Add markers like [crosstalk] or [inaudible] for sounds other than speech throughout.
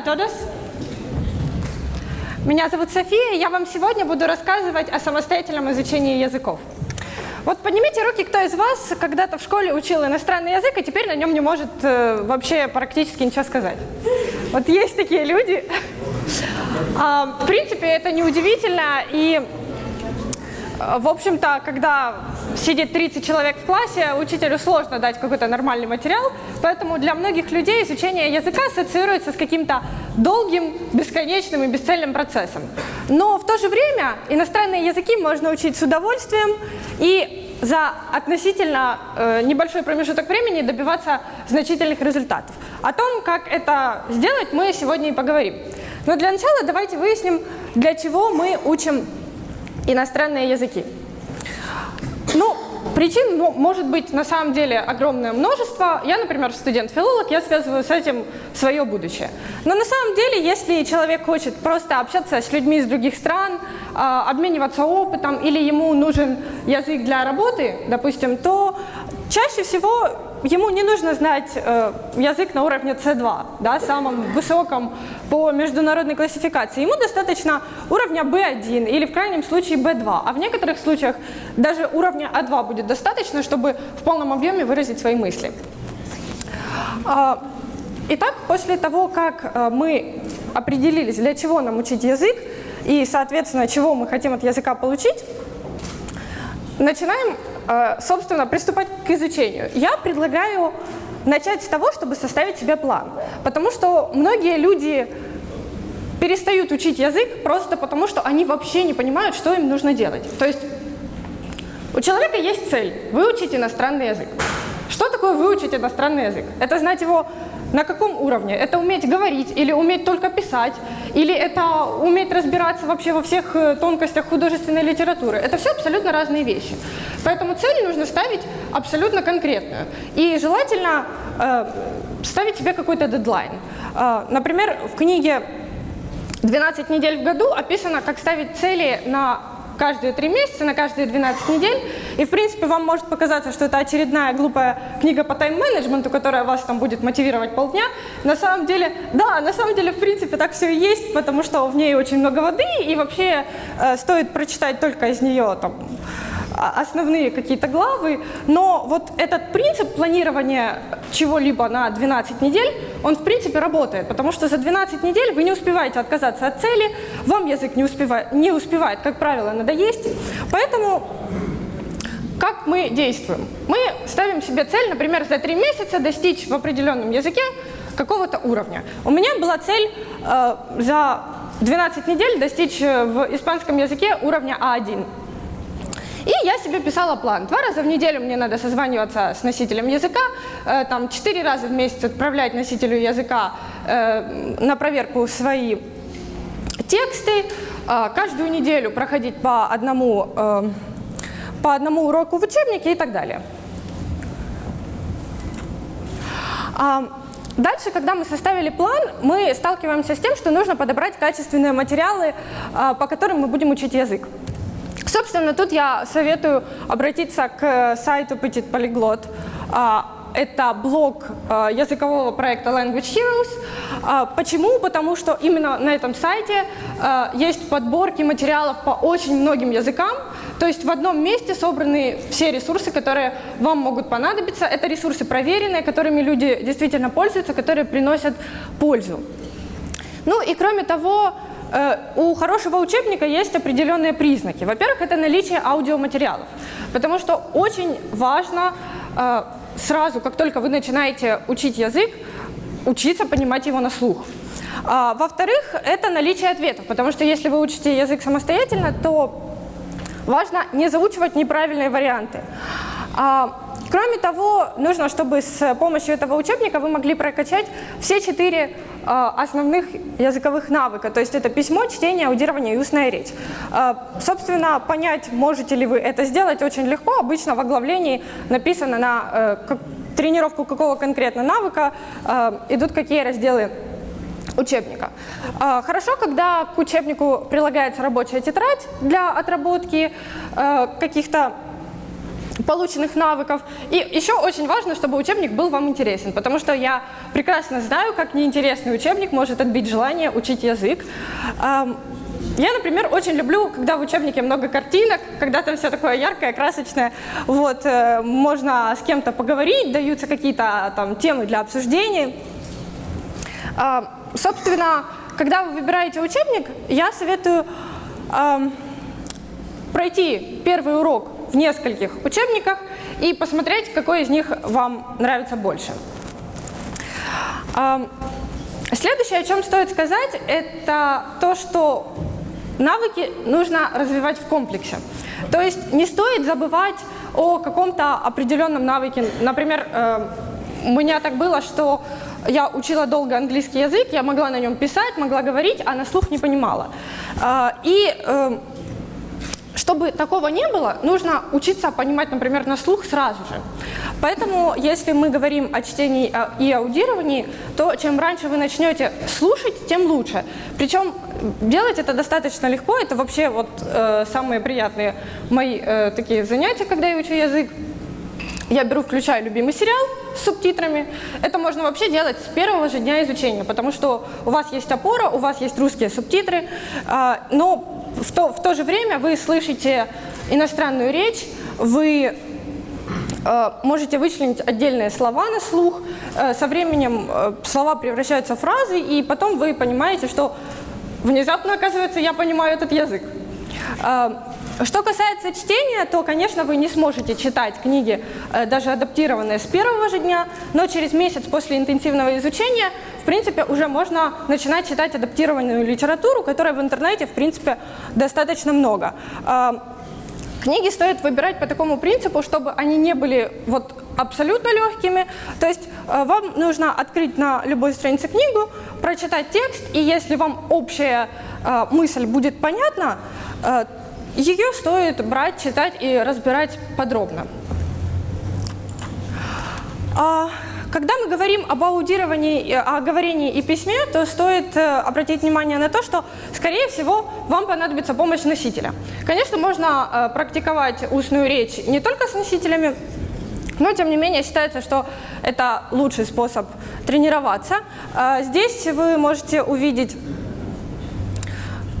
a todos. Меня зовут София, и я вам сегодня буду рассказывать о самостоятельном изучении языков. Вот поднимите руки, кто из вас когда-то в школе учил иностранный язык, и теперь на нем не может э, вообще практически ничего сказать. Вот есть такие люди. А, в принципе, это неудивительно, и в общем-то, когда сидит 30 человек в классе, учителю сложно дать какой-то нормальный материал, поэтому для многих людей изучение языка ассоциируется с каким-то долгим, бесконечным и бесцельным процессом. Но в то же время иностранные языки можно учить с удовольствием и за относительно э, небольшой промежуток времени добиваться значительных результатов. О том, как это сделать, мы сегодня и поговорим. Но для начала давайте выясним, для чего мы учим иностранные языки. Ну, причин ну, может быть на самом деле огромное множество. Я, например, студент-филолог, я связываю с этим свое будущее. Но на самом деле, если человек хочет просто общаться с людьми из других стран, а, обмениваться опытом или ему нужен язык для работы, допустим, то чаще всего ему не нужно знать э, язык на уровне C2, да, самом высоком по международной классификации. Ему достаточно уровня B1 или в крайнем случае B2, а в некоторых случаях даже уровня A2 будет достаточно, чтобы в полном объеме выразить свои мысли. Э, итак, после того, как э, мы определились, для чего нам учить язык и, соответственно, чего мы хотим от языка получить, начинаем собственно, приступать к изучению. Я предлагаю начать с того, чтобы составить себе план. Потому что многие люди перестают учить язык просто потому, что они вообще не понимают, что им нужно делать. То есть у человека есть цель – выучить иностранный язык. Что такое выучить иностранный язык? Это знать его на каком уровне? Это уметь говорить или уметь только писать? Или это уметь разбираться вообще во всех э, тонкостях художественной литературы? Это все абсолютно разные вещи. Поэтому цель нужно ставить абсолютно конкретную. И желательно э, ставить себе какой-то дедлайн. Э, например, в книге «12 недель в году» описано, как ставить цели на каждые три месяца, на каждые 12 недель. И, в принципе, вам может показаться, что это очередная глупая книга по тайм-менеджменту, которая вас там будет мотивировать полдня. На самом деле, да, на самом деле, в принципе, так все и есть, потому что в ней очень много воды, и вообще э, стоит прочитать только из нее там основные какие-то главы, но вот этот принцип планирования чего-либо на 12 недель, он в принципе работает, потому что за 12 недель вы не успеваете отказаться от цели, вам язык не успевает, не успевает как правило, надоесть, поэтому как мы действуем? Мы ставим себе цель, например, за 3 месяца достичь в определенном языке какого-то уровня. У меня была цель э, за 12 недель достичь э, в испанском языке уровня А1. И я себе писала план. Два раза в неделю мне надо созваниваться с носителем языка, э, там четыре раза в месяц отправлять носителю языка э, на проверку свои тексты, э, каждую неделю проходить по одному, э, по одному уроку в учебнике и так далее. А, Дальше, когда мы составили план, мы сталкиваемся с тем, что нужно подобрать качественные материалы, э, по которым мы будем учить язык. Собственно, тут я советую обратиться к сайту Petit Polyglot. Это блог а, языкового проекта Language Heroes. А, почему? Потому что именно на этом сайте есть подборки материалов по очень многим языкам. То есть в одном месте собраны все ресурсы, которые вам могут понадобиться. Это ресурсы проверенные, которыми люди действительно пользуются, которые приносят пользу. Ну и кроме того, Э, у хорошего учебника есть определенные признаки. Во-первых, это наличие аудиоматериалов, потому что очень важно э, сразу, как только вы начинаете учить язык, учиться понимать его на слух. А, Во-вторых, это наличие ответов, потому что если вы учите язык самостоятельно, то важно не заучивать неправильные варианты. А, Кроме того, нужно, чтобы с помощью этого учебника вы могли прокачать все четыре э, основных языковых навыка. То есть это письмо, чтение, аудирование и устная речь. Э, собственно, понять, можете ли вы это сделать, очень легко. Обычно в оглавлении написано на э, тренировку какого конкретно навыка идут какие разделы учебника. Хорошо, когда к учебнику прилагается рабочая тетрадь для отработки каких-то полученных навыков. И еще очень важно, чтобы учебник был вам интересен, потому что я прекрасно знаю, как неинтересный учебник может отбить желание учить язык. Я, например, очень люблю, когда в учебнике много картинок, когда там все такое яркое, красочное. Вот, э, можно с кем-то поговорить, даются какие-то там темы для обсуждений. А, собственно, когда вы выбираете учебник, я советую пройти первый урок в нескольких учебниках и посмотреть, какой из них вам нравится больше. Следующее, о чем стоит сказать, это то, что навыки нужно развивать в комплексе. То есть не стоит забывать о каком-то определенном навыке. Например, э, у меня так было, что я учила долго английский язык, я могла на нем писать, могла говорить, а на слух не понимала. Э, и э, чтобы такого не было, нужно учиться понимать, например, на слух сразу же. Поэтому, если мы говорим о чтении и аудировании, то чем раньше вы начнете слушать, тем лучше. Причем делать это достаточно легко, это вообще вот э, самые приятные мои э, такие занятия, когда я учу язык. Я беру, включаю любимый сериал с субтитрами. Это можно вообще делать с первого же дня изучения, потому что у вас есть опора, у вас есть русские субтитры, э, но в то, в то же время вы слышите иностранную речь, вы э, можете вычленить отдельные слова на слух, э, со временем слова превращаются в фразы, и потом вы понимаете, что внезапно, оказывается, я понимаю этот язык. Что касается чтения, то, конечно, вы не сможете читать книги, э, даже адаптированные с первого же дня, но через месяц после интенсивного изучения, в принципе, уже можно начинать читать адаптированную литературу, которой в интернете, в принципе, достаточно много. А, книги стоит выбирать по такому принципу, чтобы они не были вот абсолютно легкими. То есть э, вам нужно открыть на любой странице книгу, прочитать текст, и если вам общая э, мысль будет понятна, э, ее стоит брать, читать и разбирать подробно. А, когда мы говорим об аудировании, о говорении и письме, то стоит обратить внимание на то, что, скорее всего, вам понадобится помощь носителя. Конечно, можно практиковать устную речь не только с носителями, но, тем не менее, считается, что это лучший способ тренироваться. А, здесь вы можете увидеть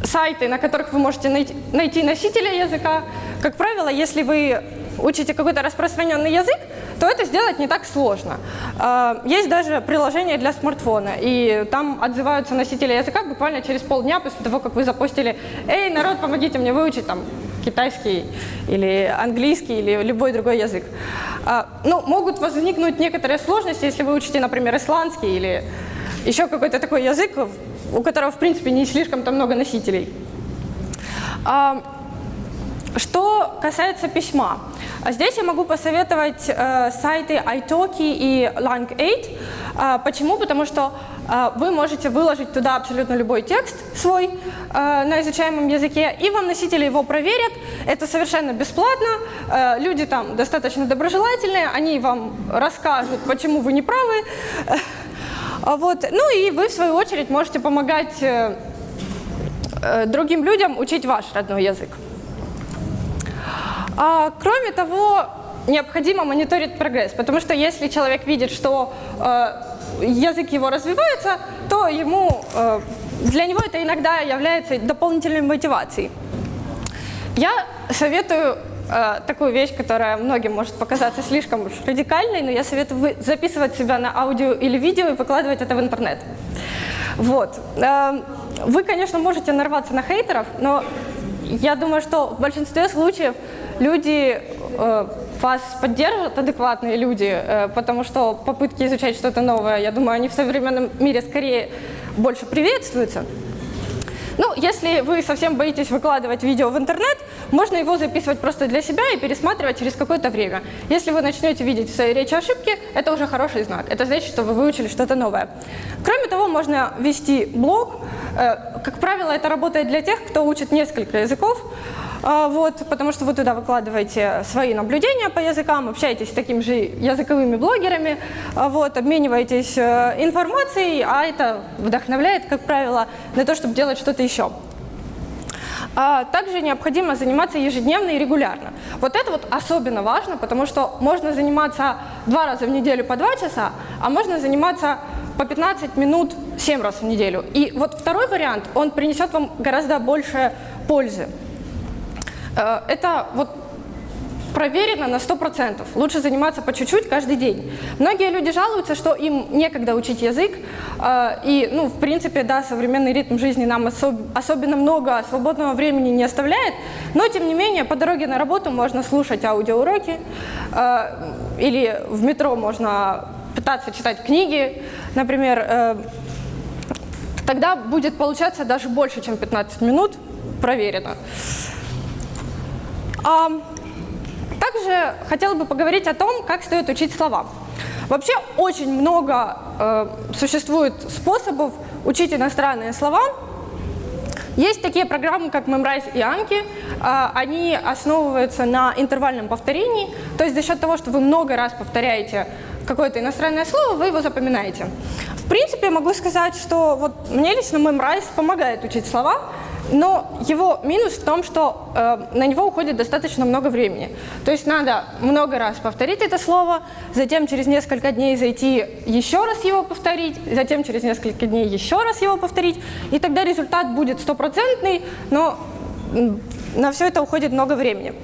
сайты, на которых вы можете найти носителя языка. Как правило, если вы учите какой-то распространенный язык, то это сделать не так сложно. А, есть даже приложение для смартфона, и там отзываются носители языка буквально через полдня после того, как вы запустили «Эй, народ, помогите мне выучить там китайский или английский или любой другой язык. А, ну, могут возникнуть некоторые сложности, если вы учите, например, исландский или еще какой-то такой язык, у которого, в принципе, не слишком-то много носителей. А, что касается письма, здесь я могу посоветовать э, сайты italki и Lang8. Э, почему? Потому что э, вы можете выложить туда абсолютно любой текст свой э, на изучаемом языке, и вам носители его проверят. Это совершенно бесплатно. Э, люди там достаточно доброжелательные, они вам расскажут, почему вы не правы. [laughs] Вот. Ну и вы, в свою очередь, можете помогать э, э, другим людям учить ваш родной язык. А, кроме того, необходимо мониторить прогресс, потому что если человек видит, что э, язык его развивается, то ему, э, для него это иногда является дополнительной мотивацией. Я советую э, такую вещь, которая многим может показаться слишком уж радикальной, но я советую записывать себя на аудио или видео и выкладывать это в интернет. Вот. Э, вы, конечно, можете нарваться на хейтеров, но я думаю, что в большинстве случаев люди э, вас поддержат, адекватные люди, э, потому что попытки изучать что-то новое, я думаю, они в современном мире скорее больше приветствуются. Ну, если вы совсем боитесь выкладывать видео в интернет, можно его записывать просто для себя и пересматривать через какое-то время. Если вы начнете видеть в своей речи ошибки, это уже хороший знак. Это значит, что вы выучили что-то новое. Кроме того, можно вести блог. Э, как правило, это работает для тех, кто учит несколько языков. А, вот, потому что вы туда выкладываете свои наблюдения по языкам, общаетесь с такими же языковыми блогерами, а, вот, обмениваетесь э, информацией, а это вдохновляет, как правило, на то, чтобы делать что-то еще. А также необходимо заниматься ежедневно и регулярно. Вот это вот особенно важно, потому что можно заниматься два раза в неделю по два часа, а можно заниматься по 15 минут 7 раз в неделю. И вот второй вариант, он принесет вам гораздо больше пользы. Э, это вот проверено на 100%. Лучше заниматься по чуть-чуть каждый день. Многие люди жалуются, что им некогда учить язык. Э, и, ну, в принципе, да, современный ритм жизни нам особ особенно много свободного времени не оставляет. Но, тем не менее, по дороге на работу можно слушать аудиоуроки. Э, или в метро можно пытаться читать книги, например. Тогда будет получаться даже больше, чем 15 минут. Проверено. Также хотела бы поговорить о том, как стоит учить слова. Вообще очень много э, существует способов учить иностранные слова. Есть такие программы, как Memrise и Anki. Э, они основываются на интервальном повторении. То есть за счет того, что вы много раз повторяете какое-то иностранное слово, вы его запоминаете. В принципе, могу сказать, что вот мне лично Memrise помогает учить слова, но его минус в том, что э, на него уходит достаточно много времени. То есть надо много раз повторить это слово, затем через несколько дней зайти еще раз его повторить, затем через несколько дней еще раз его повторить, и тогда результат будет стопроцентный, но на все это уходит много времени.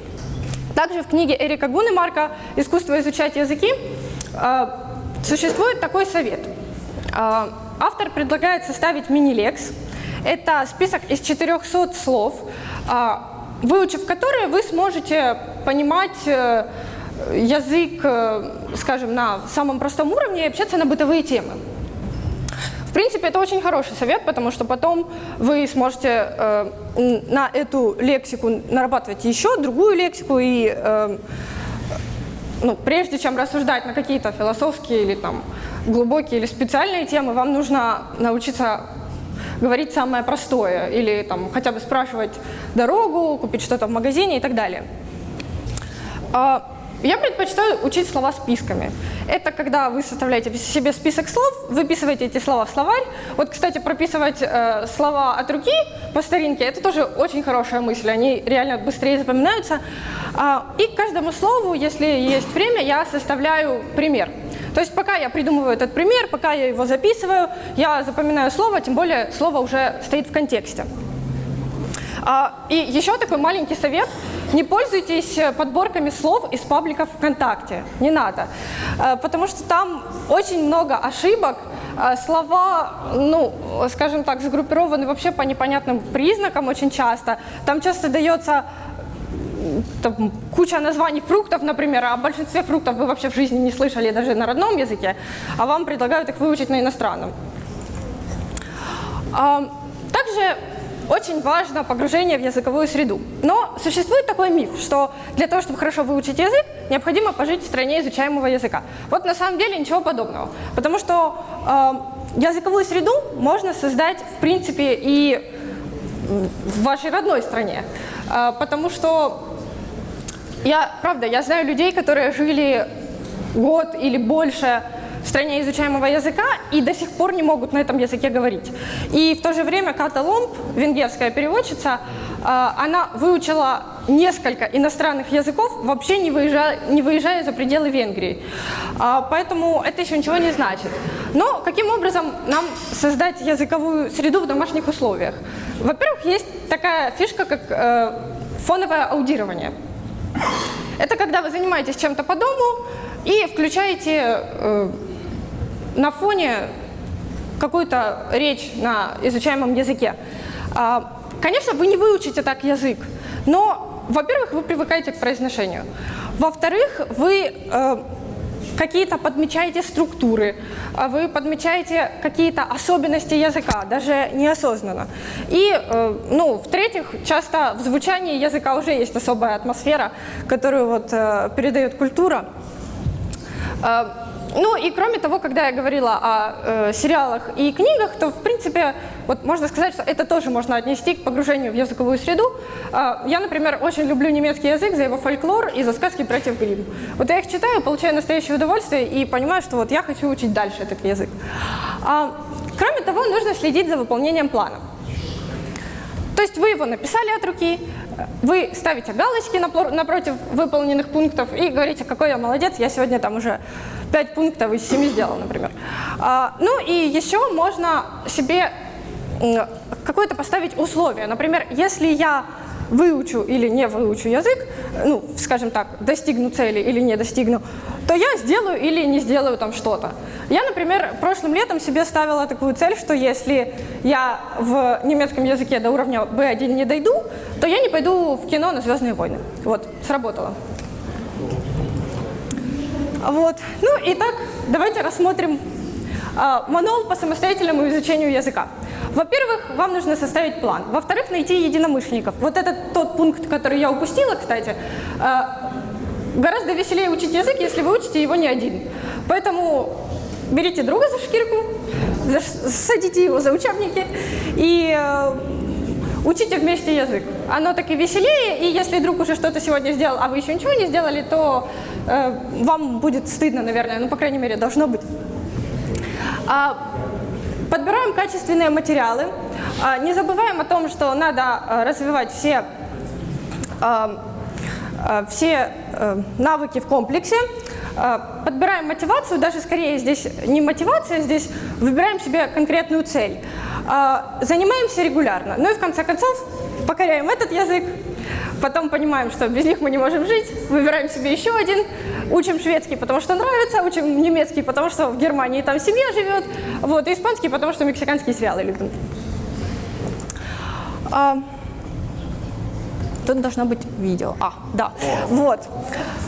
Также в книге Эрика Гунемарка «Искусство изучать языки» э, существует такой совет. Э, автор предлагает составить мини-лекс, это список из 400 слов, а, выучив которые вы сможете понимать э, язык, э, скажем, на самом простом уровне и общаться на бытовые темы. В принципе, это очень хороший совет, потому что потом вы сможете э, на эту лексику нарабатывать еще другую лексику, и ну, прежде чем рассуждать на какие-то философские или там глубокие или специальные темы, вам нужно научиться говорить самое простое, или там, хотя бы спрашивать дорогу, купить что-то в магазине и так далее. А, я предпочитаю учить слова списками. Это когда вы составляете себе список слов, выписываете эти слова в словарь. Вот, кстати, прописывать э, слова от руки по старинке – это тоже очень хорошая мысль, они реально быстрее запоминаются. А, и каждому слову, если есть время, я составляю пример. То есть пока я придумываю этот пример, пока я его записываю, я запоминаю слово, тем более слово уже стоит в контексте. А, и еще такой маленький совет. Не пользуйтесь подборками слов из пабликов ВКонтакте. Не надо. А, потому что там очень много ошибок. А, слова, ну, скажем так, сгруппированы вообще по непонятным признакам очень часто. Там часто дается там, куча названий фруктов, например, а о большинстве фруктов вы вообще в жизни не слышали даже на родном языке, а вам предлагают их выучить на иностранном. Также очень важно погружение в языковую среду. Но существует такой миф, что для того, чтобы хорошо выучить язык, необходимо пожить в стране изучаемого языка. Вот на самом деле ничего подобного. Потому что э, языковую среду можно создать, в принципе, и в вашей родной стране. Э, потому что я, правда, я знаю людей, которые жили год или больше в стране изучаемого языка и до сих пор не могут на этом языке говорить. И в то же время Ката Ломб, венгерская переводчица, а, она выучила несколько иностранных языков, вообще не выезжая, не выезжая за пределы Венгрии. А, поэтому это еще ничего не значит. Но каким образом нам создать языковую среду в домашних условиях? Во-первых, есть такая фишка, как э, фоновое аудирование. Это когда вы занимаетесь чем-то по дому и включаете э, на фоне какую-то речь на изучаемом языке. А, конечно, вы не выучите так язык, но, во-первых, вы привыкаете к произношению. Во-вторых, вы э, какие-то подмечаете структуры, а вы подмечаете какие-то особенности языка, даже неосознанно. И, э, ну, в-третьих, часто в звучании языка уже есть особая атмосфера, которую вот э, передает культура. Э, ну и кроме того, когда я говорила о э, сериалах и книгах, то в принципе вот можно сказать, что это тоже можно отнести к погружению в языковую среду. Э, я, например, очень люблю немецкий язык за его фольклор и за сказки братьев Гримм. Вот я их читаю, получаю настоящее удовольствие и понимаю, что вот я хочу учить дальше этот язык. А, кроме того, нужно следить за выполнением плана. То есть вы его написали от руки, вы ставите галочки напротив выполненных пунктов и говорите, какой я молодец, я сегодня там уже 5 пунктов из 7 сделал, например. А, ну и еще можно себе какое-то поставить условие. Например, если я выучу или не выучу язык, ну, скажем так, достигну цели или не достигну, то я сделаю или не сделаю там что-то. Я, например, прошлым летом себе ставила такую цель, что если я в немецком языке до уровня B1 не дойду, то я не пойду в кино на «Звездные войны». Вот, сработало. Вот. Ну и так, давайте рассмотрим э, мануал по самостоятельному изучению языка. Во-первых, вам нужно составить план. Во-вторых, найти единомышленников. Вот это тот пункт, который я упустила, кстати. А, гораздо веселее учить язык, если вы учите его не один. Поэтому берите друга за шкирку, садите его за учебники и э, учите вместе язык. Оно так и веселее, и если друг уже что-то сегодня сделал, а вы еще ничего не сделали, то вам будет стыдно, наверное, ну, по крайней мере, должно быть. А, Подбираем качественные материалы. А, не забываем о том, что надо а, развивать все, а, все э, навыки в комплексе. Подбираем мотивацию, даже скорее здесь не мотивация, здесь выбираем себе конкретную цель. Занимаемся регулярно. Ну и в конце концов покоряем этот язык, потом понимаем, что без них мы не можем жить, выбираем себе еще один, учим шведский, потому что нравится, учим немецкий, потому что в Германии там семья живет, вот, и испанский, потому что мексиканские сериалы любим. А, тут должно быть видео. А, да, вот.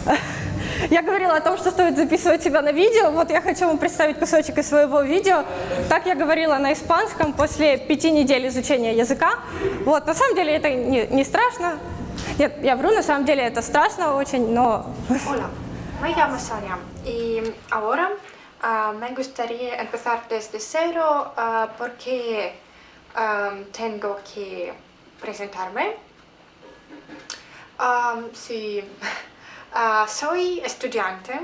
[laughs] Я говорила о том, что стоит записывать себя на видео. Вот я хочу вам представить кусочек из своего видео. Так я говорила на испанском после пяти недель изучения языка. Вот, на самом деле это не, не страшно. Нет, я вру, на самом деле это страшно очень, но... Hola, me llamo Sonia y ahora uh, me gustaría empezar desde cero uh, porque um, tengo que presentarme. Um, sí, uh, [laughs] soy estudiante.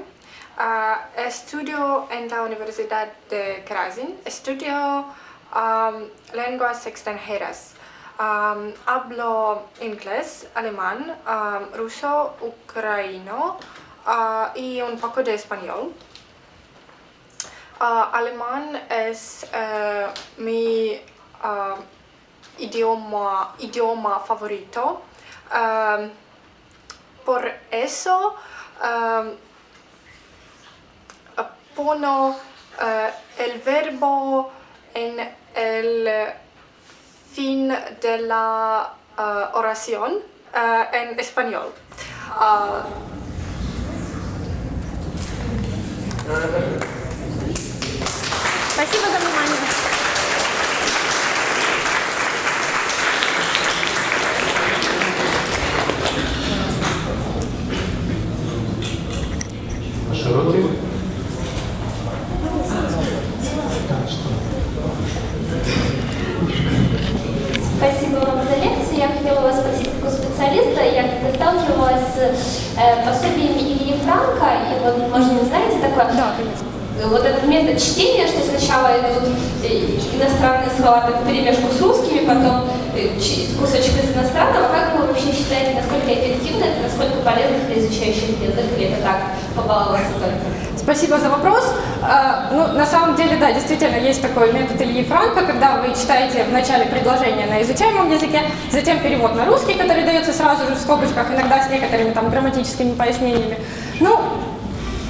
estudio en la Universidad de Krasin. Estudio um, lenguas extranjeras. Um, hablo inglés, alemán, um, ruso, ucraniano uh, y un poco de español. Uh, alemán es uh, mi idioma, idioma favorito. Por eso pono uh, el verbo en el fin de la uh, oración uh, en español. Uh, Спасибо за внимание. Широкий. Вам за лекцию. Я хотела вас спросить, как у специалиста, я когда сталкивалась с э, пособиями Ильи Франка, и вот, может, вы знаете такое? Да, конечно. Вот этот метод чтения, что сначала идут э, иностранные слова так, перемешку с русскими, потом кусочек из иностранного. Как вы вообще считаете, насколько эффективно это, насколько полезно для изучающих язык, или это так, побаловаться только? Спасибо за вопрос. А, ну, на самом деле, да, действительно, есть такой метод Ильи Франка, когда вы читаете в начале предложение на изучаемом языке, затем перевод на русский, который дается сразу же в скобочках, иногда с некоторыми там грамматическими пояснениями. Ну,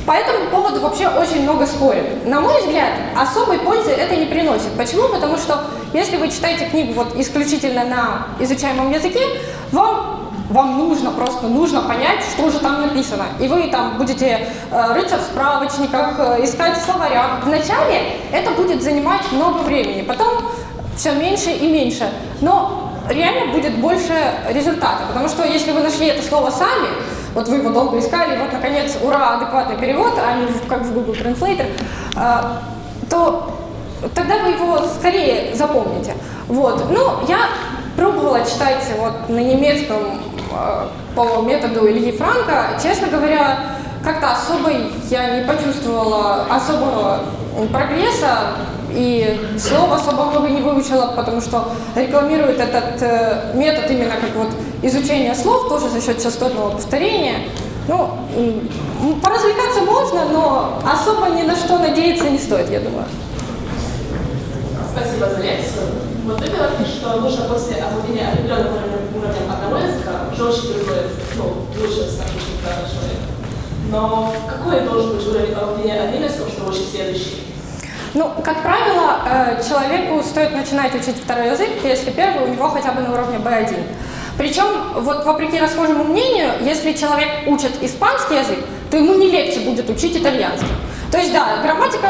по этому поводу вообще очень много спорят. На мой взгляд, особой пользы это не приносит. Почему? Потому что если вы читаете книгу вот исключительно на изучаемом языке, вам вам нужно, просто нужно понять, что же там написано. И вы там будете э, рыться в справочниках, э, искать в словарях. Вначале это будет занимать много времени, потом все меньше и меньше. Но реально будет больше результата, потому что если вы нашли это слово сами, вот вы его долго искали, вот наконец, ура, адекватный перевод, а не как в Google Translator, э, то тогда вы его скорее запомните. Вот. Ну, я пробовала читать вот на немецком Э, по методу Ильи Франка, честно говоря, как-то особо я не почувствовала особого прогресса. И слов особо много не выучила, потому что рекламируют этот э, метод именно как вот изучение слов, тоже за счет частотного повторения. Ну, поразвлекаться можно, но особо ни на что надеяться не стоит, я думаю. Спасибо за лекцию. Вот ты говоришь, что нужно после овладения определенным уровнем, уровнем одного языка жестче переходит, ну, лучше очень правильным человеком. Но какой должен быть уровень овладения одним языком, чтобы учить следующий? Ну, как правило, э, человеку стоит начинать учить второй язык, если первый у него хотя бы на уровне B1. Причем, вот вопреки расхожему мнению, если человек учит испанский язык, то ему не легче будет учить итальянский. То есть, да, грамматика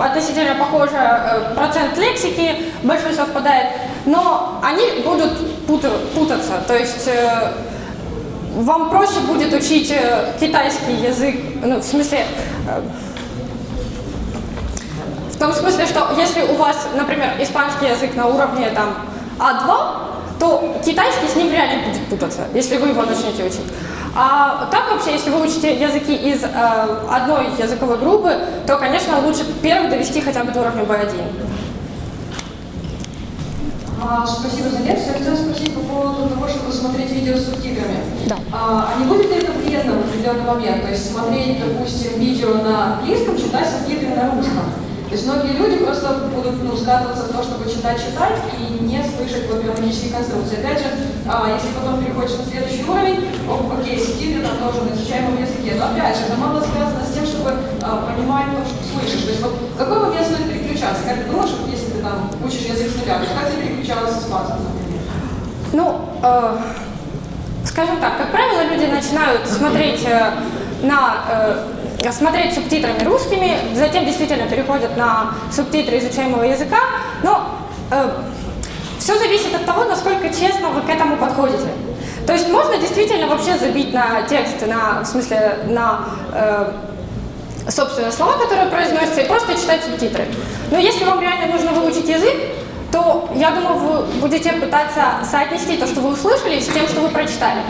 относительно похожа, э, процент лексики большой совпадает, но они будут пута- путаться. То есть, э, вам проще будет учить э, китайский язык, ну, в смысле, э, том смысле, что если у вас, например, испанский язык на уровне там А2, то китайский с ним вряд ли будет путаться, если вы его начнете учить. А так вообще, если вы учите языки из э, одной языковой группы, то, конечно, лучше первый довести хотя бы до уровня B1. А, Спасибо за лекцию. Я хотела спросить по поводу того, чтобы смотреть видео с субтитрами. Да. А, а не будет ли это вредно в определенный момент? То есть смотреть, допустим, видео на английском, читать субтитры на русском. То есть многие люди просто будут ну, скатываться в то, чтобы читать-читать и не слышать вот грамматические конструкции. Опять же, а, если потом переходишь на следующий уровень, о, окей, субтитры там тоже на изучаемом языке. Но опять же, это мало связано с тем, чтобы а, понимать то, что слышишь. То есть вот какой момент стоит переключаться? Как ты думаешь, вот если ты там учишь язык с нуля, как ты переключалась с испанским, например? Ну, э, скажем так, как правило, люди начинают смотреть э, на э, смотреть субтитрами русскими, затем действительно переходят на субтитры изучаемого языка, но все зависит от того, насколько честно вы к этому подходите. То есть можно действительно вообще забить на текст, на, в смысле на э, собственные слова, которые произносятся, и просто читать субтитры. Но если вам реально нужно выучить язык, то, я думаю, вы будете пытаться соотнести то, что вы услышали, с тем, что вы прочитали.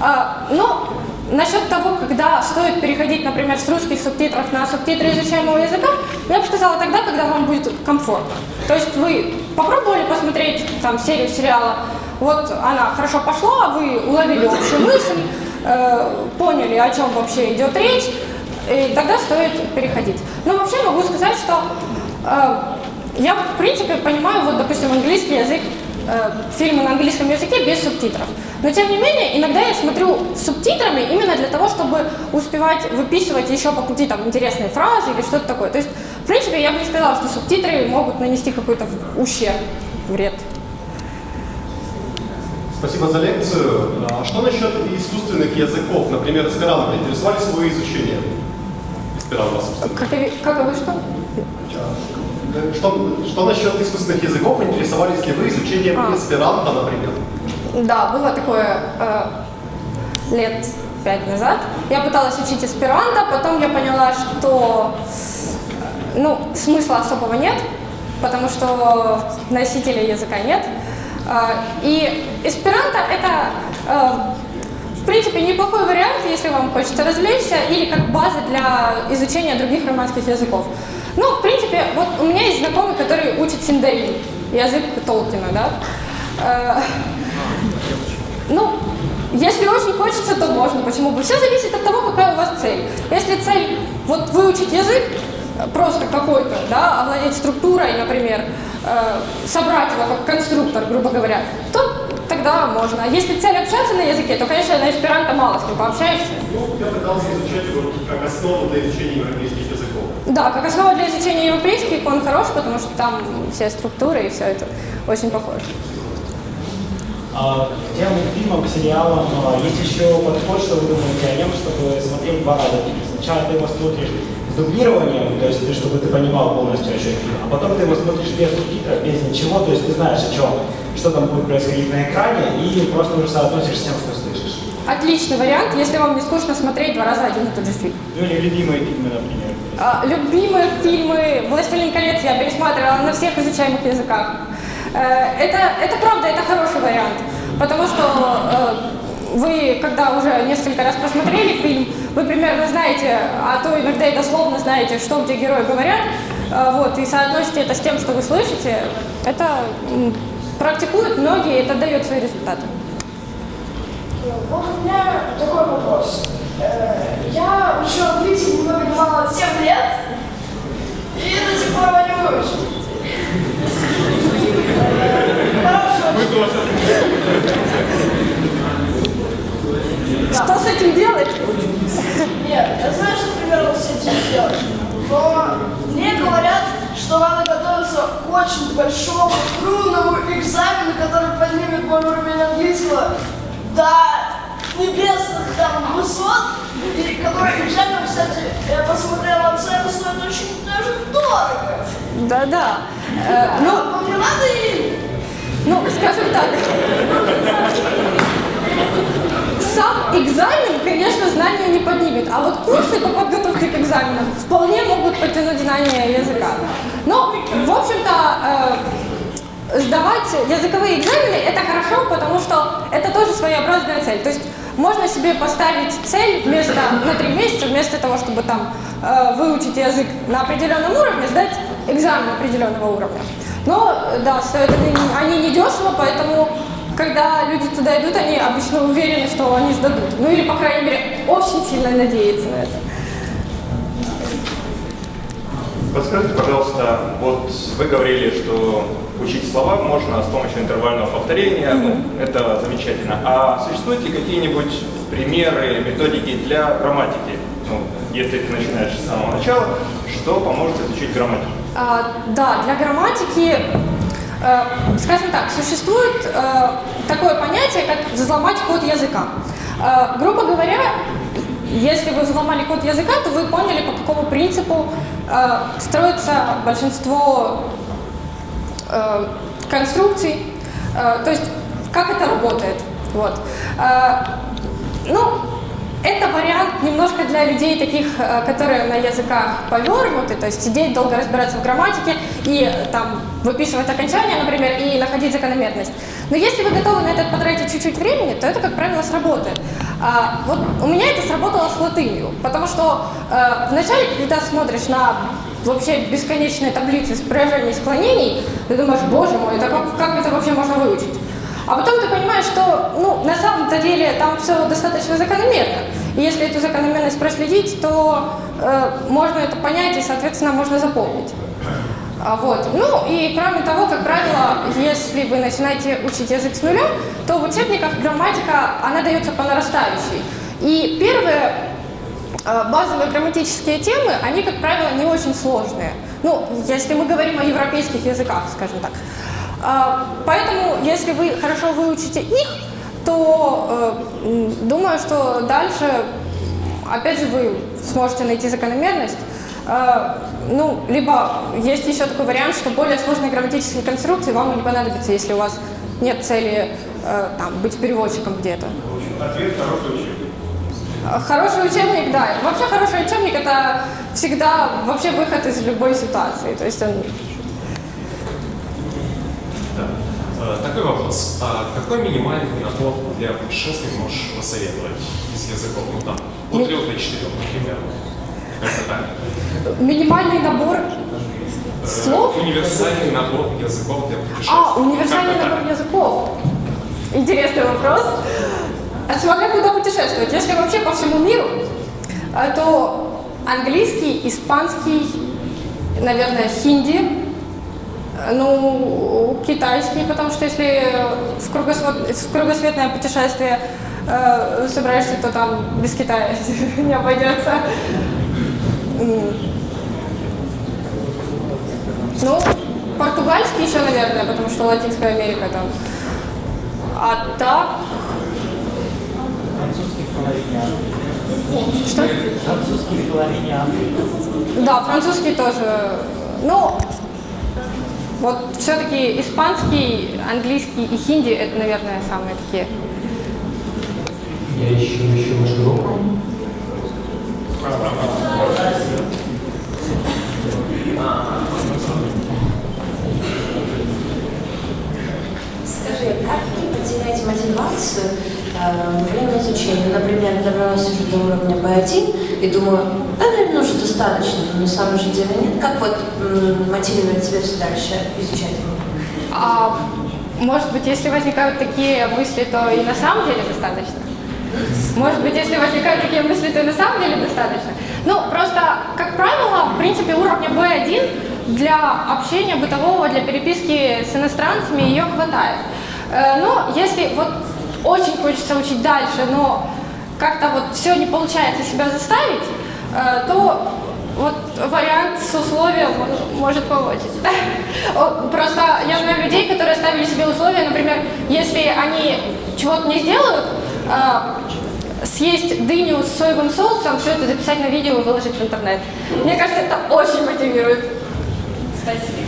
А, Но насчет того, когда стоит переходить, например, с русских субтитров на субтитры изучаемого языка, я бы сказала тогда, когда вам будет комфортно. То есть вы попробовали посмотреть там серию сериала, вот она хорошо пошла, вы уловили общую мысль, э, поняли, о чем вообще идет речь, и тогда стоит переходить. Но вообще могу сказать, что э, я, в принципе, понимаю, вот, допустим, английский язык, э, фильмы на английском языке без субтитров. Но, тем не менее, иногда я смотрю с субтитрами именно для того, чтобы успевать выписывать еще по пути там интересные фразы или что-то такое. То есть, в принципе, я бы не сказала, что субтитры могут нанести какой-то ущерб, вред. Спасибо за лекцию. А что насчет искусственных языков? Например, эсперанто. Интересовались вы изучением эсперанто, собственно? Как, как вы что? Что, что насчет искусственных языков? Интересовались ли вы изучением А. эсперанто, например? Да, было такое э, лет пять назад. Я пыталась учить эсперанто, потом я поняла, что ну, смысла особого нет, потому что носителей языка нет. Э, и эсперанто это, э, в принципе, неплохой вариант, если вам хочется развлечься, или как база для изучения других романских языков. Ну, в принципе, вот у меня есть знакомый, который учит синдарин, язык Толкина, да. Ну, если очень хочется, то можно, почему бы. Все зависит от того, какая у вас цель. Если цель вот выучить язык, э, просто какой-то, да, овладеть структурой, например, э, собрать его как конструктор, грубо говоря, то тогда можно. Если цель общаться на языке, то, конечно, на эсперанто мало с кем пообщаешься. Ну, я пытался изучать его как основу для изучения европейских языков. Да, как основа для изучения европейских он хорош, потому что там все структуры и все это очень похоже. А, К тем фильмам, к сериалам а, есть еще подход, что вы думаете о нем, чтобы смотреть два раза фильм. Сначала ты его смотришь с дублированием, то есть ты, чтобы ты понимал полностью о чем фильм, а потом ты его смотришь без субтитров, без ничего, то есть ты знаешь о чем, что там будет происходить на экране, и просто уже соотносишь с тем, что слышишь. Отличный вариант, если вам не скучно смотреть два раза один и тот же фильм. Ну или любимые фильмы, например. А, Любимые фильмы «Властелин колец» я пересматривала на всех изучаемых языках. Э, Это, это правда, это хороший вариант, потому что э, вы, когда уже несколько раз посмотрели фильм, вы примерно знаете, а то иногда и дословно знаете, что где герои говорят, э, вот, и соотносите это с тем, что вы слышите, это практикуют многие, и это дает свои результаты. Вот у меня такой вопрос. Я учу английский много мало 7 лет, и до сих пор его не выучил. Хорошо. Что с этим делать? Нет, я знаю, что примерно с этим делать. Но мне говорят, что надо готовиться к очень большому, трудному экзамену, который поднимет мой уровень английского до небесных там высот, и который экзамен, кстати, я посмотрела цену, стоит очень даже дорого. Да-да. Э, ну, Ну, скажем так, сам экзамен, конечно, знания не поднимет, а вот курсы по подготовке к экзаменам вполне могут потянуть знания языка. Но, в общем-то, э, сдавать языковые экзамены – это хорошо, потому что это тоже своеобразная цель. То есть можно себе поставить цель вместо, на три месяца, вместо того, чтобы там э, выучить язык на определенном уровне, сдать экзамен определенного уровня. Но, да, стоят они, они недешево, поэтому, когда люди туда идут, они обычно уверены, что они сдадут. Ну или, по крайней мере, очень сильно надеются на это. Подскажите, пожалуйста, вот вы говорили, что учить слова можно с помощью интервального повторения, ну, это замечательно. А существуют ли какие-нибудь примеры, методики для грамматики? Ну, если ты начинаешь с самого начала, что поможет изучить грамматику? А, да, для грамматики, э, скажем так, существует э, такое понятие, как взломать код языка. Э, грубо говоря, если вы взломали код языка, то вы поняли, по какому принципу э, строится большинство э, конструкций, э, то есть как это работает. Вот. Э, ну, это вариант немножко для людей таких, которые на языках повернуты, то есть сидеть, долго разбираться в грамматике и там выписывать окончания, например, и находить закономерность. Но если вы готовы на это потратить чуть-чуть времени, то это, как правило, сработает. А, вот у меня это сработало с латынью, потому что э, вначале, когда смотришь на вообще бесконечные таблицы спряжений и склонений, ты думаешь, боже мой, это как, как это вообще можно выучить? А потом ты понимаешь, что ну, на самом-то деле там все достаточно закономерно. И если эту закономерность проследить, то э, можно это понять и, соответственно, можно запомнить. А вот. Ну и кроме того, как правило, если вы начинаете учить язык с нуля, то в учебниках грамматика, она дается по нарастающей. И первые базовые грамматические темы, они, как правило, не очень сложные. Ну, если мы говорим о европейских языках, скажем так. А, Поэтому, если вы хорошо выучите их, то э, думаю, что дальше, опять же, вы сможете найти закономерность. Э, Ну, либо есть еще такой вариант, что более сложные грамматические конструкции вам не понадобятся, если у вас нет цели э, там, быть переводчиком где-то. Ответ хороший учебник. Э, Хороший учебник, да. Вообще хороший учебник это всегда вообще выход из любой ситуации. То есть он Да. Э, Такой вопрос. А какой минимальный набор для путешествий можешь посоветовать из языков? Ну там, от трех до четырех, например. Как-то так. минимальный набор Э, слов. Универсальный набор языков для путешествий. А, универсальный набор языков. Интересный вопрос. А смотря куда путешествовать. Если вообще по всему миру, э, то английский, испанский, наверное, хинди, э, ну, китайский, потому что если в, кругосвет- в кругосветное путешествие э, собираешься, то там без Китая [laughs] не обойдется. Ну, португальский еще, наверное, потому что Латинская Америка там. А так, Французский в половине Африки. Что? Французский в половине Африки. Да, французский тоже. Ну, вот все-таки испанский, английский и хинди это, наверное, самые такие. Я ищу еще группу. Скажи, как не потерять мотивацию время изучения? Например, добралась уже до уровня B1 и думаю, да, наверное, уже достаточно, но на самом же деле нет. Как вот мотивировать тебя все дальше изучать? А, может быть, если возникают такие мысли, то и на самом деле достаточно. Может быть, если возникают такие мысли, то и на самом деле достаточно. Ну, просто, как правило, в принципе, уровня B1 для общения бытового, для переписки с иностранцами ее хватает. Э, Но если вот очень хочется учить дальше, но как-то вот все не получается себя заставить, э, то вот вариант с условием может помочь. [laughs] Просто я знаю людей, которые ставили себе условия, например, если они чего-то не сделают, э, съесть дыню с соевым соусом, все это записать на видео и выложить в интернет. Мне кажется, это очень мотивирует. Спасибо.